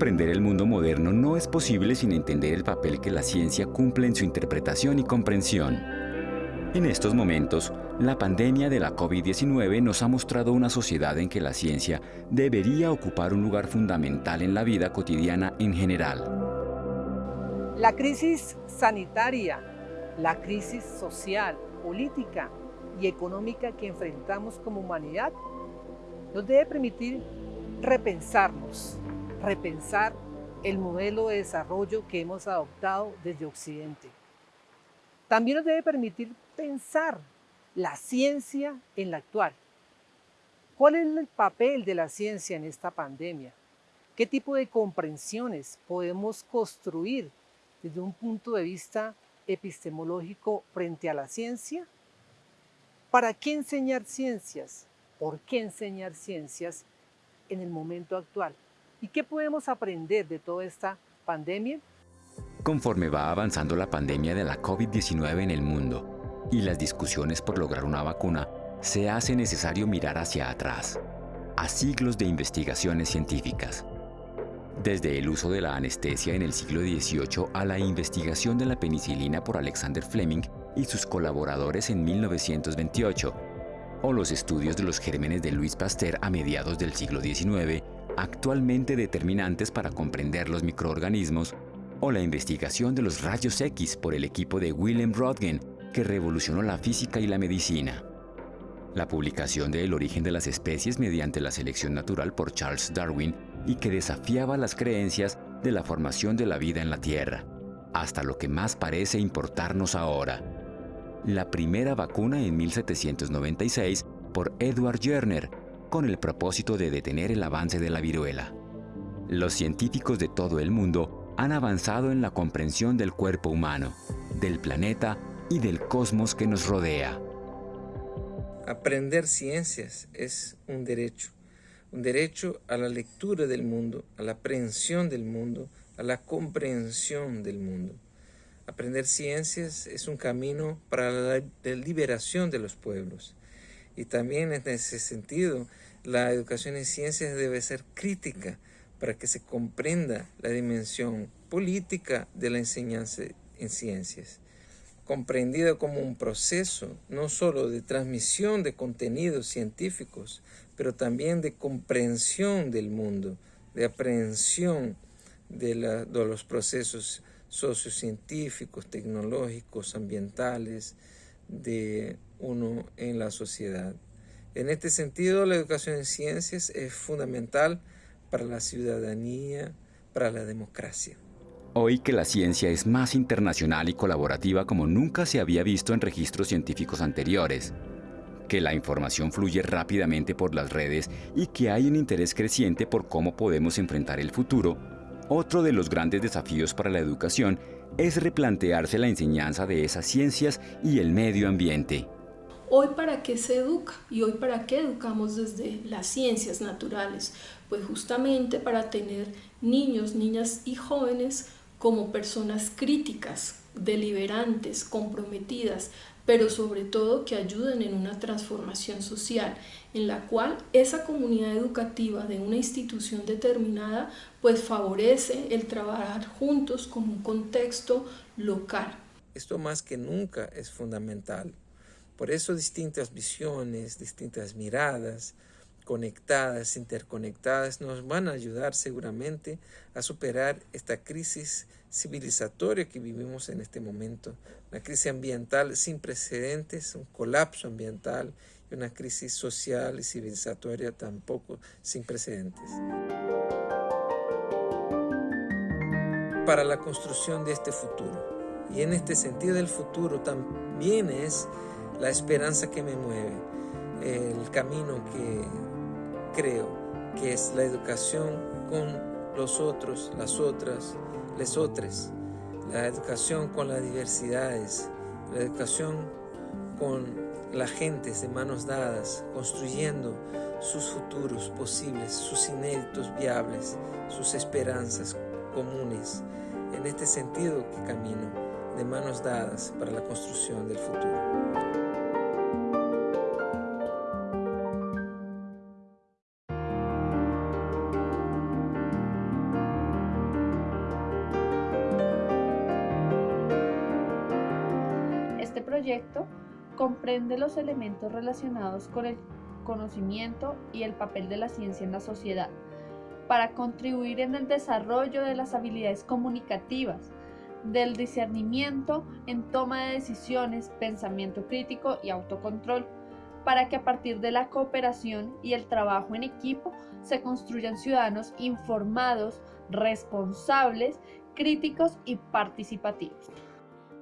Comprender el mundo moderno no es posible sin entender el papel que la ciencia cumple en su interpretación y comprensión. En estos momentos, la pandemia de la COVID-19 nos ha mostrado una sociedad en que la ciencia debería ocupar un lugar fundamental en la vida cotidiana en general. La crisis sanitaria, la crisis social, política y económica que enfrentamos como humanidad nos debe permitir repensarnos, repensar el modelo de desarrollo que hemos adoptado desde Occidente. También nos debe permitir pensar la ciencia en la actual. ¿Cuál es el papel de la ciencia en esta pandemia? ¿Qué tipo de comprensiones podemos construir desde un punto de vista epistemológico frente a la ciencia? ¿Para qué enseñar ciencias? ¿Por qué enseñar ciencias en el momento actual? ¿Y qué podemos aprender de toda esta pandemia? Conforme va avanzando la pandemia de la COVID-19 en el mundo y las discusiones por lograr una vacuna, se hace necesario mirar hacia atrás, a siglos de investigaciones científicas. Desde el uso de la anestesia en el siglo XVIII a la investigación de la penicilina por Alexander Fleming y sus colaboradores en 1928, o los estudios de los gérmenes de Louis Pasteur a mediados del siglo XIX, actualmente determinantes para comprender los microorganismos, o la investigación de los rayos X por el equipo de Willem Röntgen, que revolucionó la física y la medicina. La publicación de El origen de las especies mediante la selección natural por Charles Darwin y que desafiaba las creencias de la formación de la vida en la Tierra, hasta lo que más parece importarnos ahora. La primera vacuna en 1796 por Edward Jenner, con el propósito de detener el avance de la viruela. Los científicos de todo el mundo han avanzado en la comprensión del cuerpo humano, del planeta y del cosmos que nos rodea. Aprender ciencias es un derecho, un derecho a la lectura del mundo, a la aprehensión del mundo, a la comprensión del mundo. Aprender ciencias es un camino para la liberación de los pueblos. Y también en ese sentido, la educación en ciencias debe ser crítica para que se comprenda la dimensión política de la enseñanza en ciencias, comprendida como un proceso no solo de transmisión de contenidos científicos, pero también de comprensión del mundo, de aprehensión de, de los procesos sociocientíficos, tecnológicos, ambientales, de uno en la sociedad. En este sentido, la educación en ciencias es fundamental para la ciudadanía, para la democracia. Hoy que la ciencia es más internacional y colaborativa como nunca se había visto en registros científicos anteriores, que la información fluye rápidamente por las redes y que hay un interés creciente por cómo podemos enfrentar el futuro, otro de los grandes desafíos para la educación es replantearse la enseñanza de esas ciencias y el medio ambiente. Hoy para qué se educa y hoy para qué educamos desde las ciencias naturales, pues justamente para tener niños, niñas y jóvenes como personas críticas, deliberantes, comprometidas, pero sobre todo que ayuden en una transformación social en la cual esa comunidad educativa de una institución determinada pues favorece el trabajar juntos con un contexto local. Esto más que nunca es fundamental. Por eso distintas visiones, distintas miradas, conectadas, interconectadas, nos van a ayudar seguramente a superar esta crisis civilizatoria que vivimos en este momento. Una crisis ambiental sin precedentes, un colapso ambiental y una crisis social y civilizatoria tampoco sin precedentes. Para la construcción de este futuro. Y en este sentido el futuro también es la esperanza que me mueve, el camino que creo que es la educación con los otros, las otras, les otras, la educación con las diversidades, la educación con la gente de manos dadas, construyendo sus futuros posibles, sus inéditos viables, sus esperanzas comunes. En este sentido que camino, de manos dadas para la construcción del futuro. Comprende los elementos relacionados con el conocimiento y el papel de la ciencia en la sociedad para contribuir en el desarrollo de las habilidades comunicativas, del discernimiento en toma de decisiones, pensamiento crítico y autocontrol, para que a partir de la cooperación y el trabajo en equipo se construyan ciudadanos informados, responsables, críticos y participativos.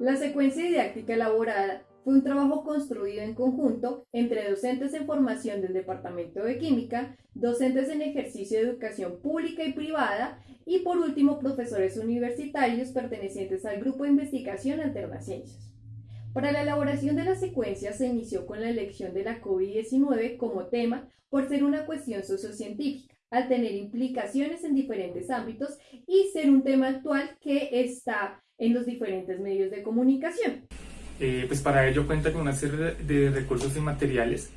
La secuencia didáctica elaborada fue un trabajo construido en conjunto entre docentes en formación del Departamento de Química, docentes en ejercicio de educación pública y privada y por último profesores universitarios pertenecientes al Grupo de Investigación Alternaciencias. Para la elaboración de la secuencia se inició con la elección de la COVID-19 como tema por ser una cuestión sociocientífica, al tener implicaciones en diferentes ámbitos y ser un tema actual que está en los diferentes medios de comunicación. Eh, pues para ello cuenta con una serie de recursos y materiales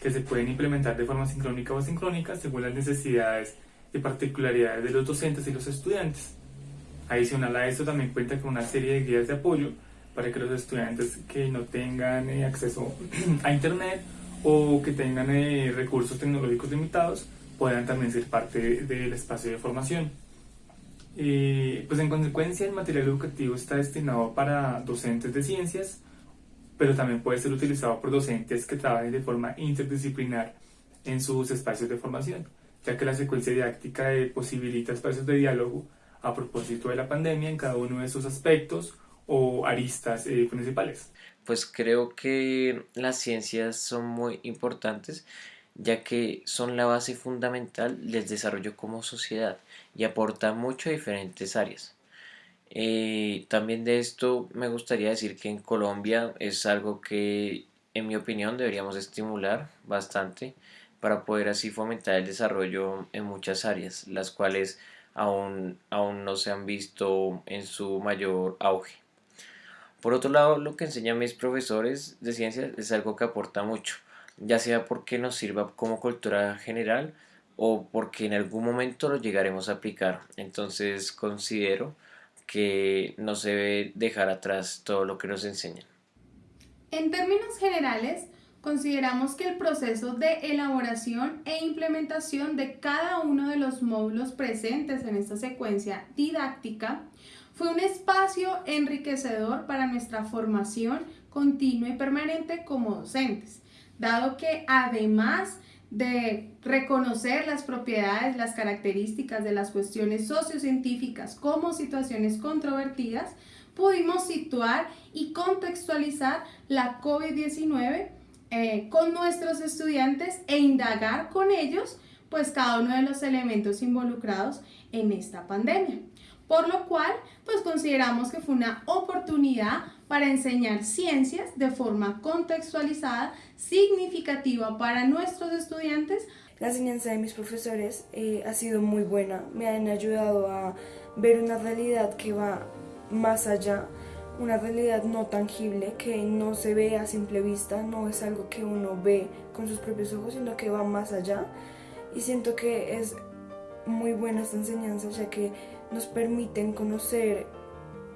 que se pueden implementar de forma sincrónica o asincrónica según las necesidades y particularidades de los docentes y los estudiantes. Adicional a esto también cuenta con una serie de guías de apoyo para que los estudiantes que no tengan eh, acceso a internet o que tengan eh, recursos tecnológicos limitados puedan también ser parte del espacio de formación. Pues en consecuencia el material educativo está destinado para docentes de ciencias, pero también puede ser utilizado por docentes que trabajen de forma interdisciplinar en sus espacios de formación, ya que la secuencia didáctica posibilita espacios de diálogo a propósito de la pandemia en cada uno de sus aspectos o aristas eh, principales. Pues creo que las ciencias son muy importantes ya que son la base fundamental del desarrollo como sociedad y aportan mucho a diferentes áreas. Eh, también de esto me gustaría decir que en Colombia es algo que en mi opinión deberíamos estimular bastante para poder así fomentar el desarrollo en muchas áreas, las cuales aún, aún no se han visto en su mayor auge. Por otro lado, lo que enseñan mis profesores de ciencias es algo que aporta mucho, ya sea porque nos sirva como cultura general o porque en algún momento lo llegaremos a aplicar. Entonces considero que no se debe dejar atrás todo lo que nos enseñan. En términos generales, consideramos que el proceso de elaboración e implementación de cada uno de los módulos presentes en esta secuencia didáctica fue un espacio enriquecedor para nuestra formación continua y permanente como docentes, dado que además de reconocer las propiedades, las características de las cuestiones sociocientíficas como situaciones controvertidas, pudimos situar y contextualizar la COVID-19 eh, con nuestros estudiantes e indagar con ellos pues cada uno de los elementos involucrados en esta pandemia. Por lo cual, pues consideramos que fue una oportunidad para enseñar ciencias de forma contextualizada, significativa para nuestros estudiantes. La enseñanza de mis profesores eh, ha sido muy buena, me han ayudado a ver una realidad que va más allá, una realidad no tangible que no se ve a simple vista, no es algo que uno ve con sus propios ojos, sino que va más allá. Y siento que es muy buena esta enseñanza, ya que nos permiten conocer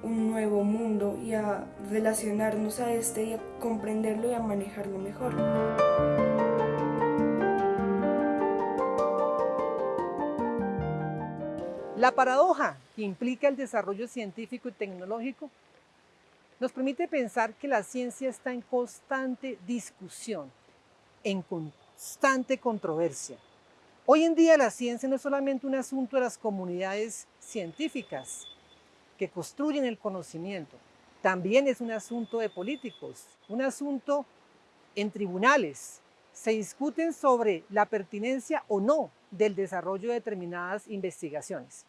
un nuevo mundo y a relacionarnos a este y a comprenderlo y a manejarlo mejor. La paradoja que implica el desarrollo científico y tecnológico nos permite pensar que la ciencia está en constante discusión, en constante controversia. Hoy en día la ciencia no es solamente un asunto de las comunidades científicas, que construyen el conocimiento. También es un asunto de políticos, un asunto en tribunales. Se discuten sobre la pertinencia o no del desarrollo de determinadas investigaciones.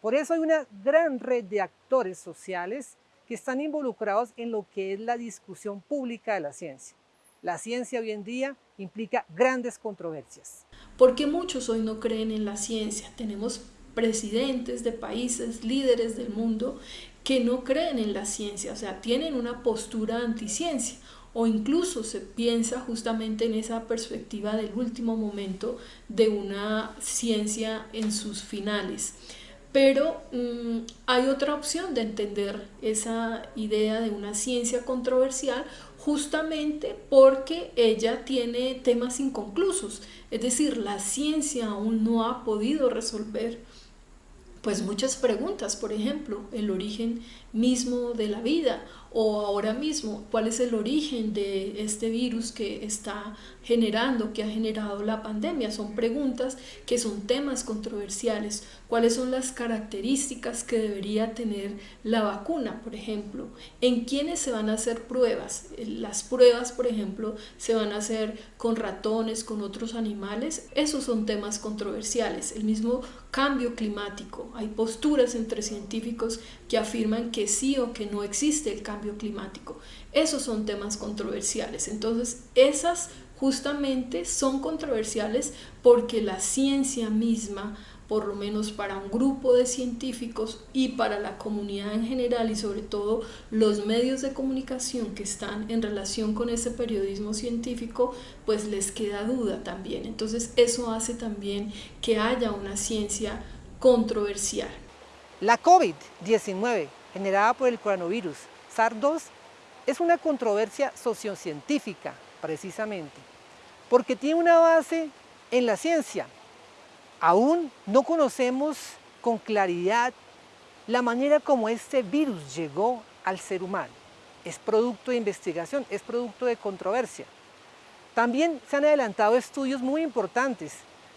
Por eso hay una gran red de actores sociales que están involucrados en lo que es la discusión pública de la ciencia. La ciencia hoy en día implica grandes controversias. Porque muchos hoy no creen en la ciencia. Tenemos presidentes de países, líderes del mundo, que no creen en la ciencia, o sea, tienen una postura anticiencia o incluso se piensa justamente en esa perspectiva del último momento de una ciencia en sus finales. pero mm, hay otra opción de entender esa idea de una ciencia controversial justamente porque ella tiene temas inconclusos, es decir, la ciencia aún no ha podido resolver pues muchas preguntas, por ejemplo, el origen mismo de la vida o ahora mismo cuál es el origen de este virus que está generando, que ha generado la pandemia. Son preguntas que son temas controversiales. ¿Cuáles son las características que debería tener la vacuna, por ejemplo? ¿En quiénes se van a hacer pruebas? Las pruebas, por ejemplo, se van a hacer con ratones, con otros animales. Esos son temas controversiales. El mismo cambio climático. Hay posturas entre científicos que afirman que sí o que no existe el cambio climático. Esos son temas controversiales. Entonces, esas justamente son controversiales porque la ciencia misma, por lo menos para un grupo de científicos y para la comunidad en general y sobre todo los medios de comunicación que están en relación con ese periodismo científico, pues les queda duda también. Entonces eso hace también que haya una ciencia controversial. La COVID-19, generada por el coronavirus SARS-2, es una controversia sociocientífica, precisamente, porque tiene una base en la ciencia. Aún no conocemos con claridad la manera como este virus llegó al ser humano. Es producto de investigación, es producto de controversia. También se han adelantado estudios muy importantes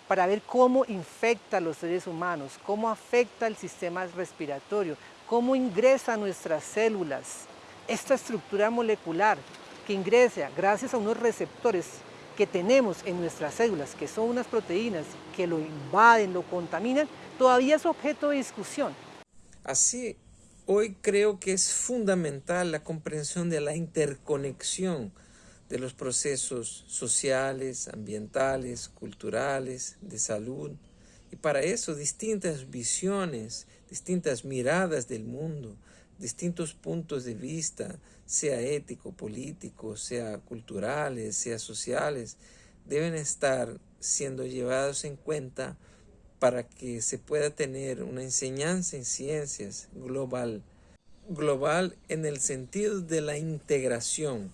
para ver cómo infecta a los seres humanos, cómo afecta el sistema respiratorio, cómo ingresa a nuestras células. Esta estructura molecular que ingresa gracias a unos receptores que tenemos en nuestras células, que son unas proteínas que lo invaden, lo contaminan, todavía es objeto de discusión. Así, hoy creo que es fundamental la comprensión de la interconexión de los procesos sociales, ambientales, culturales, de salud. Y para eso distintas visiones, distintas miradas del mundo, distintos puntos de vista, sea ético, político, sea culturales, sea sociales, deben estar siendo llevados en cuenta para que se pueda tener una enseñanza en ciencias global, global en el sentido de la integración,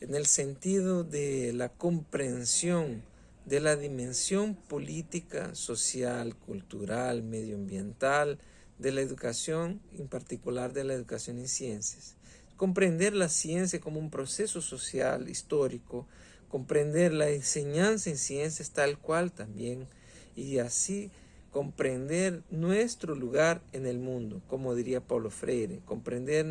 en el sentido de la comprensión de la dimensión política, social, cultural, medioambiental, de la educación, en particular de la educación en ciencias. Comprender la ciencia como un proceso social, histórico, comprender la enseñanza en ciencias tal cual también, y así comprender nuestro lugar en el mundo, como diría Paulo Freire, comprender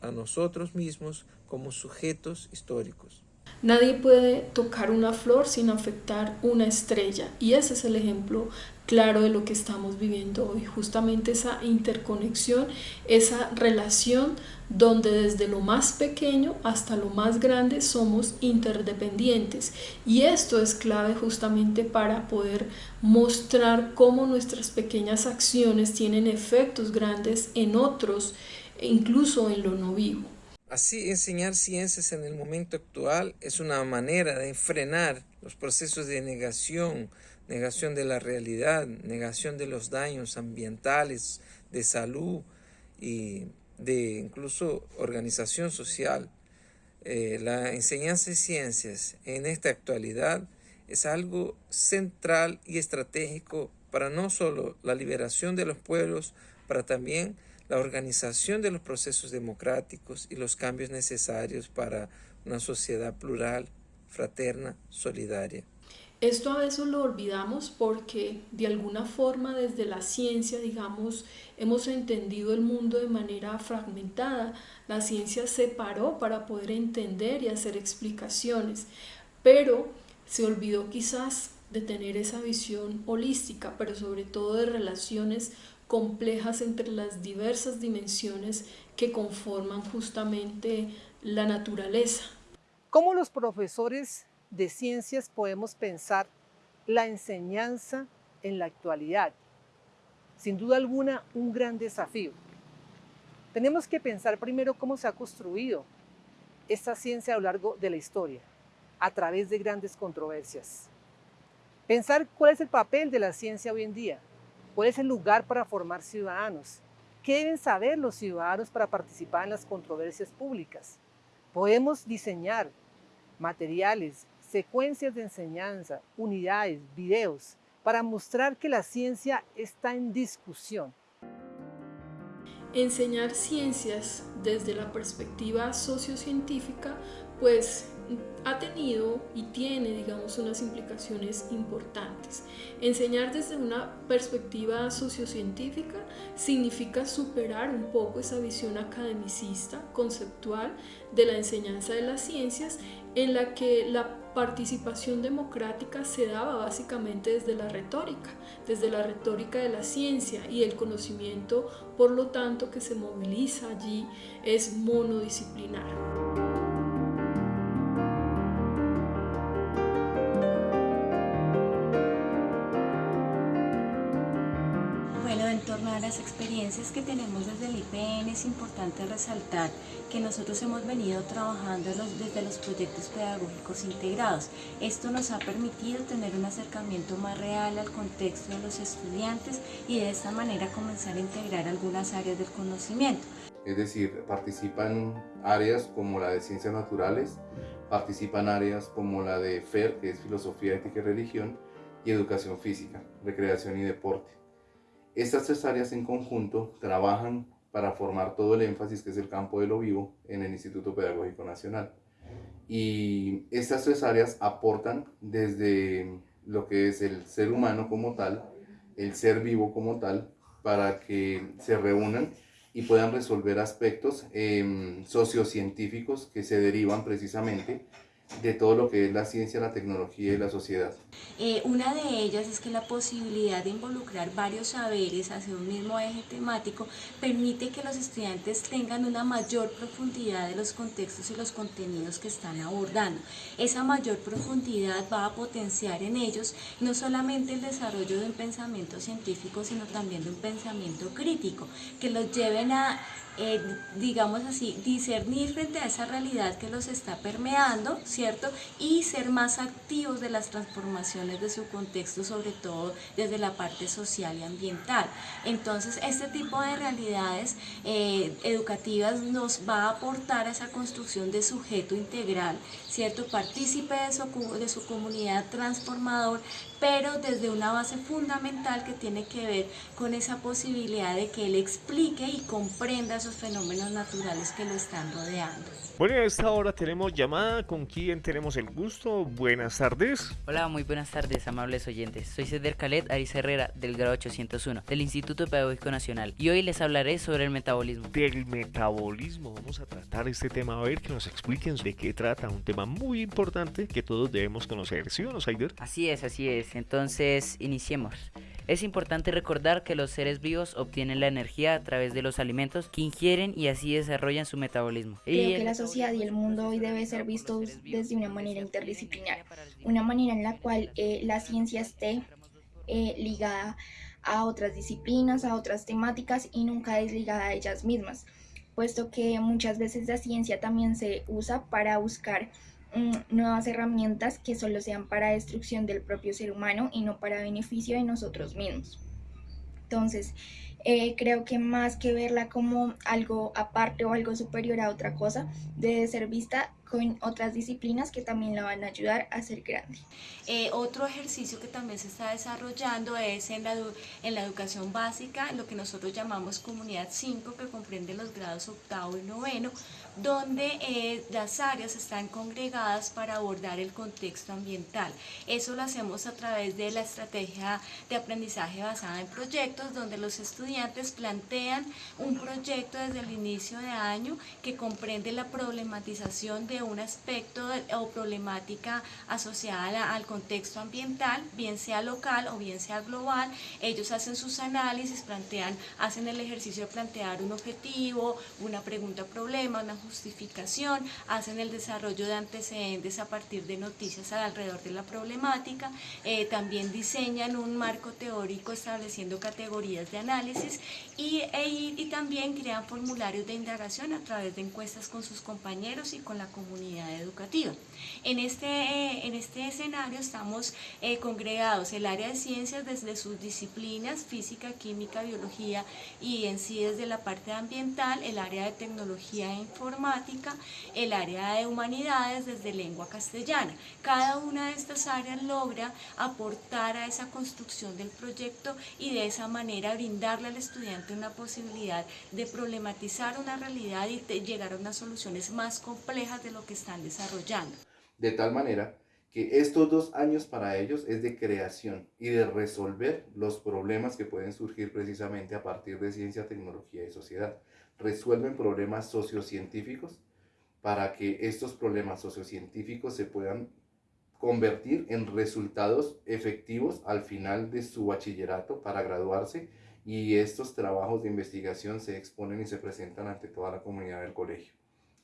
a nosotros mismos como sujetos históricos. Nadie puede tocar una flor sin afectar una estrella y ese es el ejemplo claro de lo que estamos viviendo hoy, justamente esa interconexión, esa relación donde desde lo más pequeño hasta lo más grande somos interdependientes y esto es clave justamente para poder mostrar cómo nuestras pequeñas acciones tienen efectos grandes en otros, incluso en lo no vivo. Así, enseñar ciencias en el momento actual es una manera de frenar los procesos de negación, negación de la realidad, negación de los daños ambientales, de salud y de incluso organización social. Eh, la enseñanza de ciencias en esta actualidad es algo central y estratégico para no solo la liberación de los pueblos, para también la organización de los procesos democráticos y los cambios necesarios para una sociedad plural, fraterna, solidaria. Esto a veces lo olvidamos porque de alguna forma desde la ciencia, digamos, hemos entendido el mundo de manera fragmentada. La ciencia se paró para poder entender y hacer explicaciones, pero se olvidó quizás de tener esa visión holística, pero sobre todo de relaciones complejas entre las diversas dimensiones que conforman justamente la naturaleza. ¿Cómo los profesores de ciencias podemos pensar la enseñanza en la actualidad? Sin duda alguna, un gran desafío. Tenemos que pensar primero cómo se ha construido esta ciencia a lo largo de la historia, a través de grandes controversias. Pensar cuál es el papel de la ciencia hoy en día, ¿Cuál es el lugar para formar ciudadanos? ¿Qué deben saber los ciudadanos para participar en las controversias públicas? Podemos diseñar materiales, secuencias de enseñanza, unidades, videos, para mostrar que la ciencia está en discusión. Enseñar ciencias desde la perspectiva sociocientífica, pues ha tenido y tiene, digamos, unas implicaciones importantes. Enseñar desde una perspectiva sociocientífica significa superar un poco esa visión academicista, conceptual de la enseñanza de las ciencias, en la que la participación democrática se daba básicamente desde la retórica, desde la retórica de la ciencia y el conocimiento, por lo tanto, que se moviliza allí es monodisciplinar. Experiencias que tenemos desde el IPN es importante resaltar que nosotros hemos venido trabajando desde los proyectos pedagógicos integrados. Esto nos ha permitido tener un acercamiento más real al contexto de los estudiantes y de esta manera comenzar a integrar algunas áreas del conocimiento. Es decir, participan áreas como la de ciencias naturales, participan áreas como la de FER, que es filosofía, ética y religión, y educación física, recreación y deporte. Estas tres áreas en conjunto trabajan para formar todo el énfasis que es el campo de lo vivo en el Instituto Pedagógico Nacional. Y estas tres áreas aportan desde lo que es el ser humano como tal, el ser vivo como tal, para que se reúnan y puedan resolver aspectos eh, sociocientíficos que se derivan precisamente de todo lo que es la ciencia, la tecnología y la sociedad. Eh, una de ellas es que la posibilidad de involucrar varios saberes hacia un mismo eje temático permite que los estudiantes tengan una mayor profundidad de los contextos y los contenidos que están abordando. Esa mayor profundidad va a potenciar en ellos no solamente el desarrollo de un pensamiento científico, sino también de un pensamiento crítico, que los lleven a eh, digamos así, discernir frente a esa realidad que los está permeando, ¿cierto? Y ser más activos de las transformaciones de su contexto, sobre todo desde la parte social y ambiental. Entonces, este tipo de realidades eh, educativas nos va a aportar a esa construcción de sujeto integral, ¿cierto? Partícipe de su, de su comunidad transformador, pero desde una base fundamental que tiene que ver con esa posibilidad de que él explique y comprenda esos fenómenos naturales que lo están rodeando. Bueno, a esta hora tenemos llamada. ¿Con quién tenemos el gusto? Buenas tardes. Hola, muy buenas tardes, amables oyentes. Soy Ceder Calet Ariza Herrera, del grado 801, del Instituto Pedagógico Nacional. Y hoy les hablaré sobre el metabolismo. Del metabolismo. Vamos a tratar este tema. A ver que nos expliquen de qué trata. Un tema muy importante que todos debemos conocer. ¿Sí o no, Saider? Así es, así es. Entonces, iniciemos. Es importante recordar que los seres vivos obtienen la energía a través de los alimentos que ingieren y así desarrollan su metabolismo. Creo que la sociedad y el mundo hoy debe ser vistos desde una manera interdisciplinar, una manera en la cual eh, la ciencia esté eh, ligada a otras disciplinas, a otras temáticas y nunca desligada a ellas mismas, puesto que muchas veces la ciencia también se usa para buscar nuevas herramientas que solo sean para destrucción del propio ser humano y no para beneficio de nosotros mismos. Entonces, eh, creo que más que verla como algo aparte o algo superior a otra cosa, debe ser vista con otras disciplinas que también la van a ayudar a ser grande. Eh, otro ejercicio que también se está desarrollando es en la, en la educación básica, lo que nosotros llamamos comunidad 5, que comprende los grados octavo y noveno, donde eh, las áreas están congregadas para abordar el contexto ambiental. Eso lo hacemos a través de la estrategia de aprendizaje basada en proyectos, donde los estudiantes plantean un proyecto desde el inicio de año que comprende la problematización de un aspecto o problemática asociada al contexto ambiental, bien sea local o bien sea global. Ellos hacen sus análisis, plantean, hacen el ejercicio de plantear un objetivo, una pregunta problema, una justificación, hacen el desarrollo de antecedentes a partir de noticias alrededor de la problemática, eh, también diseñan un marco teórico estableciendo categorías de análisis y, e, y, también crean formularios de indagación a través de encuestas con sus compañeros y con la comunidad educativa. En este, eh, en este escenario estamos eh, congregados el área de ciencias desde sus disciplinas, física, química, biología y en sí desde la parte ambiental, el área de tecnología e informática, el área de humanidades desde lengua castellana. Cada una de estas áreas logra aportar a esa construcción del proyecto y de esa manera brindarle al estudiante una posibilidad de problematizar una realidad y de llegar a unas soluciones más complejas de lo que están desarrollando. De tal manera que estos dos años para ellos es de creación y de resolver los problemas que pueden surgir precisamente a partir de ciencia, tecnología y sociedad. Resuelven problemas sociocientíficos para que estos problemas sociocientíficos se puedan convertir en resultados efectivos al final de su bachillerato para graduarse y estos trabajos de investigación se exponen y se presentan ante toda la comunidad del colegio.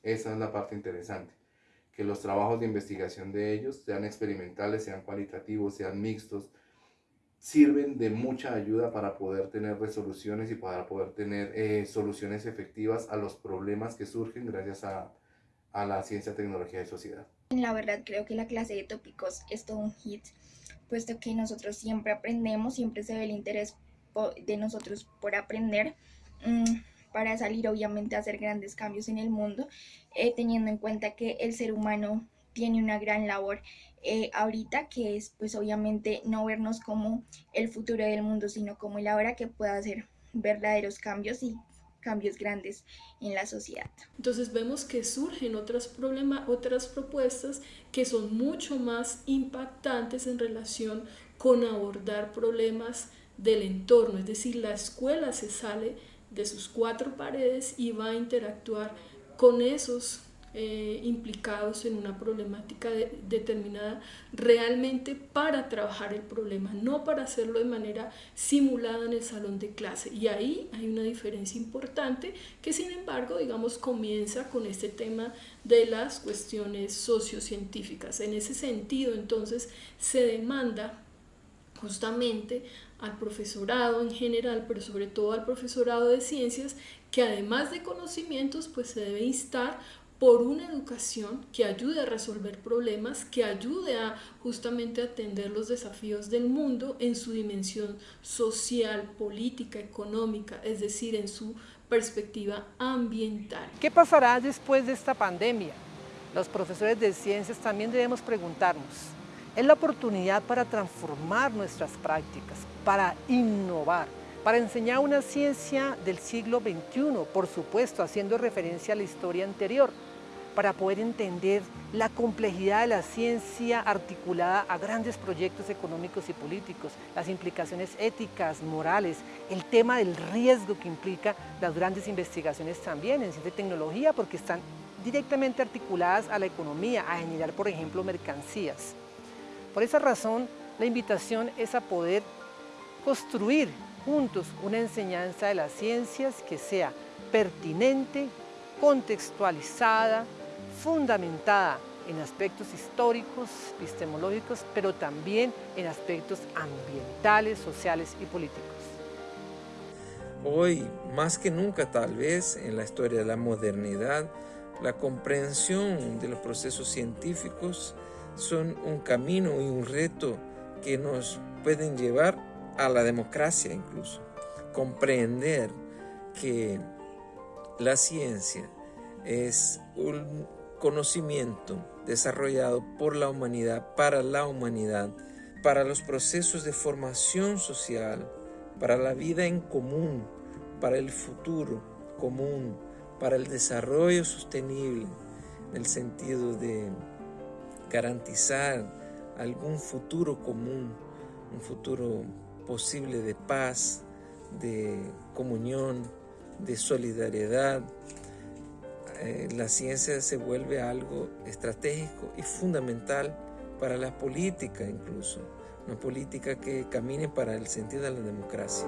Esa es la parte interesante, que los trabajos de investigación de ellos, sean experimentales, sean cualitativos, sean mixtos, sirven de mucha ayuda para poder tener resoluciones y para poder tener eh, soluciones efectivas a los problemas que surgen gracias a, a la ciencia, tecnología y sociedad. La verdad creo que la clase de tópicos es todo un hit, puesto que nosotros siempre aprendemos, siempre se ve el interés de nosotros por aprender mm, para salir obviamente a hacer grandes cambios en el mundo, eh, teniendo en cuenta que el ser humano tiene una gran labor eh, ahorita, que es pues obviamente no vernos como el futuro del mundo, sino como el ahora que pueda hacer verdaderos cambios y cambios grandes en la sociedad. Entonces vemos que surgen otras, problemas, otras propuestas que son mucho más impactantes en relación con abordar problemas del entorno, es decir, la escuela se sale de sus cuatro paredes y va a interactuar con esos eh, implicados en una problemática determinada realmente para trabajar el problema, no para hacerlo de manera simulada en el salón de clase. Y ahí hay una diferencia importante que sin embargo, digamos, comienza con este tema de las cuestiones sociocientíficas. En ese sentido, entonces, se demanda justamente al profesorado en general, pero sobre todo al profesorado de ciencias, que además de conocimientos, pues se debe instar por una educación que ayude a resolver problemas, que ayude a justamente atender los desafíos del mundo en su dimensión social, política, económica, es decir, en su perspectiva ambiental. ¿Qué pasará después de esta pandemia? Los profesores de ciencias también debemos preguntarnos. Es la oportunidad para transformar nuestras prácticas, para innovar, para enseñar una ciencia del siglo XXI, por supuesto, haciendo referencia a la historia anterior, para poder entender la complejidad de la ciencia articulada a grandes proyectos económicos y políticos, las implicaciones éticas, morales, el tema del riesgo que implica las grandes investigaciones también en ciencia y tecnología, porque están directamente articuladas a la economía, a generar, por ejemplo, mercancías. Por esa razón, la invitación es a poder construir juntos una enseñanza de las ciencias que sea pertinente, contextualizada, fundamentada en aspectos históricos, epistemológicos, pero también en aspectos ambientales, sociales y políticos. Hoy, más que nunca tal vez, en la historia de la modernidad, la comprensión de los procesos científicos son un camino y un reto que nos pueden llevar a la democracia incluso. Comprender que la ciencia es un conocimiento desarrollado por la humanidad, para la humanidad, para los procesos de formación social, para la vida en común, para el futuro común, para el desarrollo sostenible, en el sentido de garantizar algún futuro común, un futuro posible de paz, de comunión, de solidaridad. Eh, la ciencia se vuelve algo estratégico y fundamental para la política incluso, una política que camine para el sentido de la democracia.